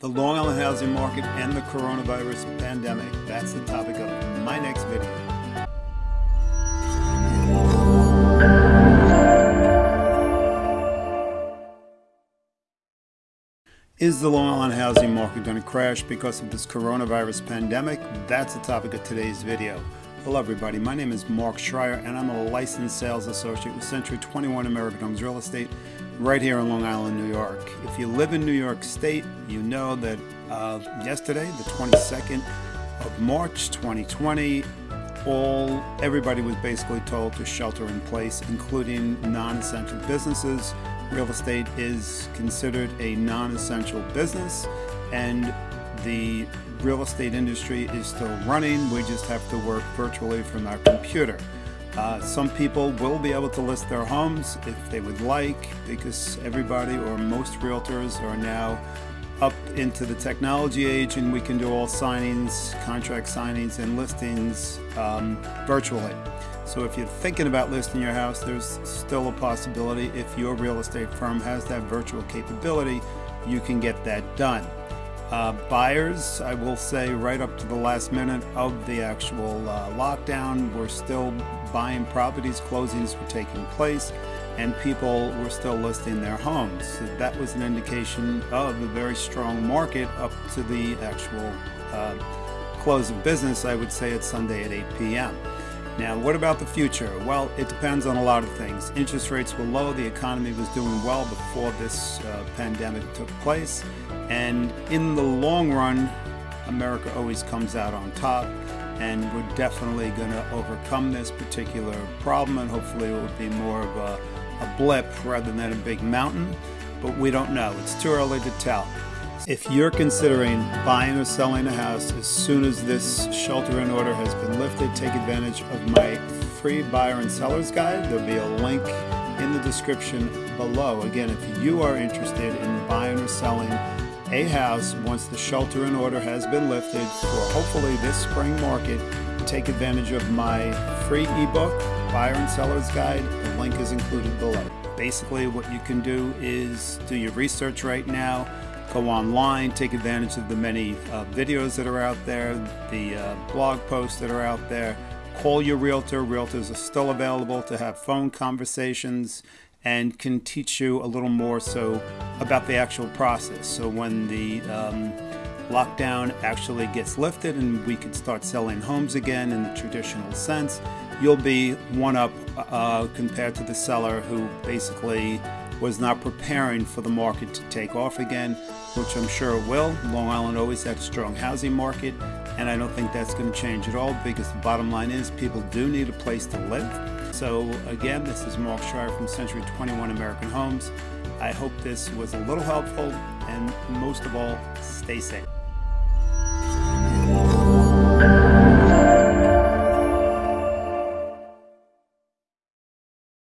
the Long Island housing market and the coronavirus pandemic. That's the topic of my next video. Is the Long Island housing market going to crash because of this coronavirus pandemic? That's the topic of today's video. Hello everybody, my name is Mark Schreier and I'm a licensed sales associate with Century 21 American Homes Real Estate right here in Long Island, New York. If you live in New York State, you know that uh, yesterday, the 22nd of March 2020, all everybody was basically told to shelter in place, including non-essential businesses. Real estate is considered a non-essential business and the real estate industry is still running. We just have to work virtually from our computer. Uh, some people will be able to list their homes if they would like because everybody or most realtors are now up into the technology age and we can do all signings, contract signings and listings um, virtually. So if you're thinking about listing your house, there's still a possibility if your real estate firm has that virtual capability, you can get that done. Uh, buyers, I will say right up to the last minute of the actual uh, lockdown, we're still buying properties, closings were taking place, and people were still listing their homes. So that was an indication of a very strong market up to the actual uh, close of business, I would say it's Sunday at 8 p.m. Now, what about the future? Well, it depends on a lot of things. Interest rates were low, the economy was doing well before this uh, pandemic took place, and in the long run, America always comes out on top, and we're definitely going to overcome this particular problem, and hopefully it will be more of a, a blip rather than a big mountain, but we don't know. It's too early to tell. If you're considering buying or selling a house as soon as this shelter in order has been lifted, take advantage of my free buyer and seller's guide. There'll be a link in the description below. Again, if you are interested in buying or selling a house once the shelter in order has been lifted for hopefully this spring market, take advantage of my free ebook, Buyer and Seller's Guide. The link is included below. Basically, what you can do is do your research right now go online, take advantage of the many uh, videos that are out there, the uh, blog posts that are out there. Call your realtor. Realtors are still available to have phone conversations and can teach you a little more so about the actual process. So when the um, lockdown actually gets lifted and we can start selling homes again in the traditional sense, you'll be one up uh, compared to the seller who basically was not preparing for the market to take off again, which I'm sure it will. Long Island always had a strong housing market, and I don't think that's going to change at all because the bottom line is people do need a place to live. So again, this is Mark Schreier from Century 21 American Homes. I hope this was a little helpful, and most of all, stay safe.